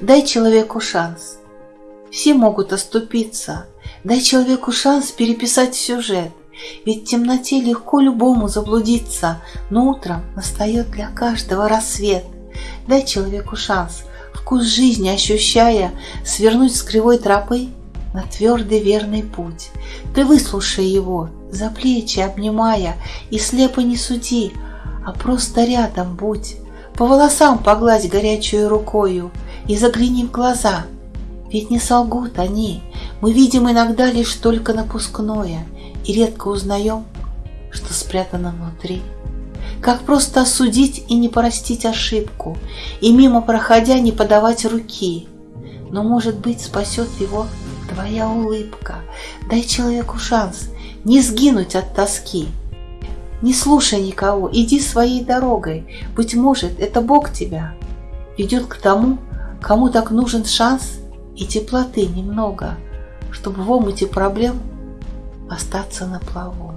дай человеку шанс. Все могут оступиться, дай человеку шанс переписать сюжет. Ведь в темноте легко любому заблудиться, но утром настает для каждого рассвет. Дай человеку шанс, вкус жизни ощущая, свернуть с кривой тропы на твердый верный путь. Ты выслушай его, за плечи обнимая, и слепо не суди, а просто рядом будь. По волосам погладь горячую рукою и загляни в глаза. Ведь не солгут они, мы видим иногда лишь только напускное и редко узнаем, что спрятано внутри. Как просто осудить и не простить ошибку, и мимо проходя не подавать руки. Но, может быть, спасет его твоя улыбка. Дай человеку шанс не сгинуть от тоски. Не слушай никого, иди своей дорогой. Быть может, это Бог тебя ведет к тому, кому так нужен шанс и теплоты немного, чтобы в омуте проблем остаться на плаву.